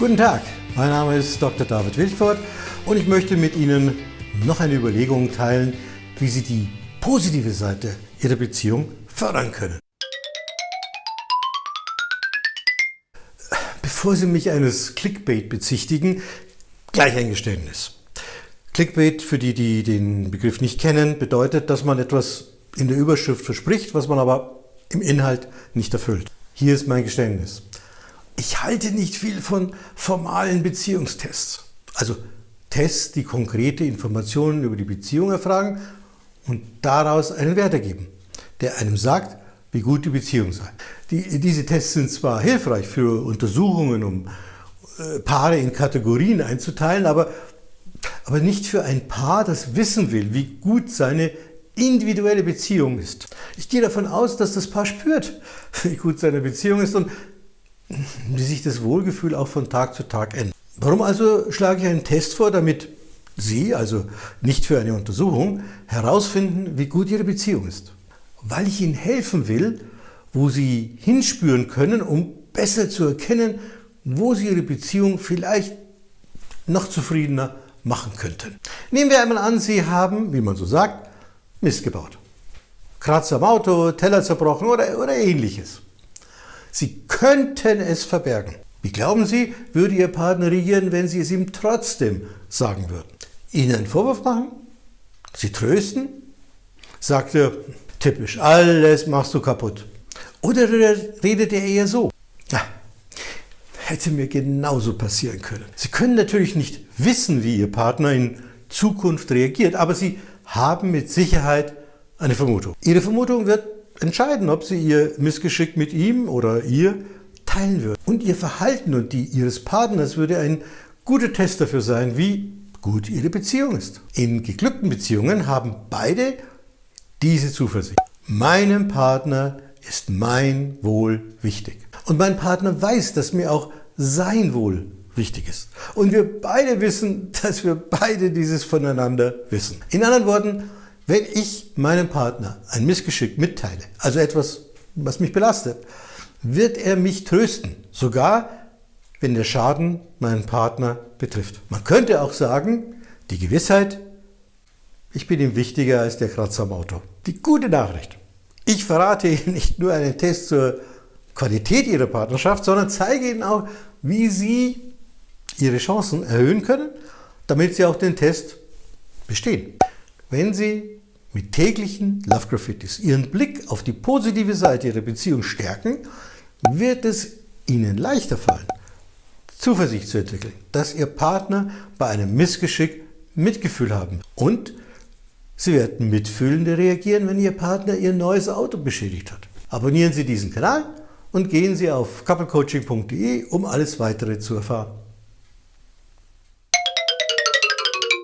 Guten Tag, mein Name ist Dr. David Wildfort und ich möchte mit Ihnen noch eine Überlegung teilen, wie Sie die positive Seite Ihrer Beziehung fördern können. Bevor Sie mich eines Clickbait bezichtigen, gleich ein Geständnis. Clickbait, für die, die den Begriff nicht kennen, bedeutet, dass man etwas in der Überschrift verspricht, was man aber im Inhalt nicht erfüllt. Hier ist mein Geständnis. Ich halte nicht viel von formalen Beziehungstests. Also Tests, die konkrete Informationen über die Beziehung erfragen und daraus einen Wert ergeben, der einem sagt, wie gut die Beziehung sei. Die, diese Tests sind zwar hilfreich für Untersuchungen, um äh, Paare in Kategorien einzuteilen, aber, aber nicht für ein Paar, das wissen will, wie gut seine individuelle Beziehung ist. Ich gehe davon aus, dass das Paar spürt, wie gut seine Beziehung ist und wie sich das Wohlgefühl auch von Tag zu Tag ändert. Warum also schlage ich einen Test vor, damit Sie, also nicht für eine Untersuchung, herausfinden, wie gut Ihre Beziehung ist? Weil ich Ihnen helfen will, wo Sie hinspüren können, um besser zu erkennen, wo Sie Ihre Beziehung vielleicht noch zufriedener machen könnten. Nehmen wir einmal an, Sie haben, wie man so sagt, Mist gebaut. Kratzer am Auto, Teller zerbrochen oder, oder ähnliches. Sie könnten es verbergen. Wie glauben Sie, würde Ihr Partner reagieren, wenn Sie es ihm trotzdem sagen würden? Ihnen einen Vorwurf machen? Sie trösten? Sagt er, typisch, alles machst du kaputt. Oder redet er eher so? Ja, hätte mir genauso passieren können. Sie können natürlich nicht wissen, wie Ihr Partner in Zukunft reagiert, aber Sie haben mit Sicherheit eine Vermutung. Ihre Vermutung wird entscheiden, ob Sie Ihr Missgeschick mit ihm oder ihr teilen würden. Und Ihr Verhalten und die Ihres Partners würde ein guter Test dafür sein, wie gut Ihre Beziehung ist. In geglückten Beziehungen haben beide diese Zuversicht. Meinem Partner ist mein Wohl wichtig. Und mein Partner weiß, dass mir auch sein Wohl wichtig ist. Und wir beide wissen, dass wir beide dieses voneinander wissen. In anderen Worten, wenn ich meinem Partner ein Missgeschick mitteile, also etwas, was mich belastet, wird er mich trösten, sogar wenn der Schaden meinen Partner betrifft. Man könnte auch sagen, die Gewissheit, ich bin ihm wichtiger als der Kratzer am Auto. Die gute Nachricht, ich verrate Ihnen nicht nur einen Test zur Qualität Ihrer Partnerschaft, sondern zeige Ihnen auch, wie Sie Ihre Chancen erhöhen können, damit Sie auch den Test bestehen. Wenn Sie mit täglichen Love Graffitis Ihren Blick auf die positive Seite Ihrer Beziehung stärken, wird es Ihnen leichter fallen, Zuversicht zu entwickeln, dass Ihr Partner bei einem Missgeschick Mitgefühl haben und Sie werden mitfühlender reagieren, wenn Ihr Partner Ihr neues Auto beschädigt hat. Abonnieren Sie diesen Kanal und gehen Sie auf couplecoaching.de, um alles weitere zu erfahren.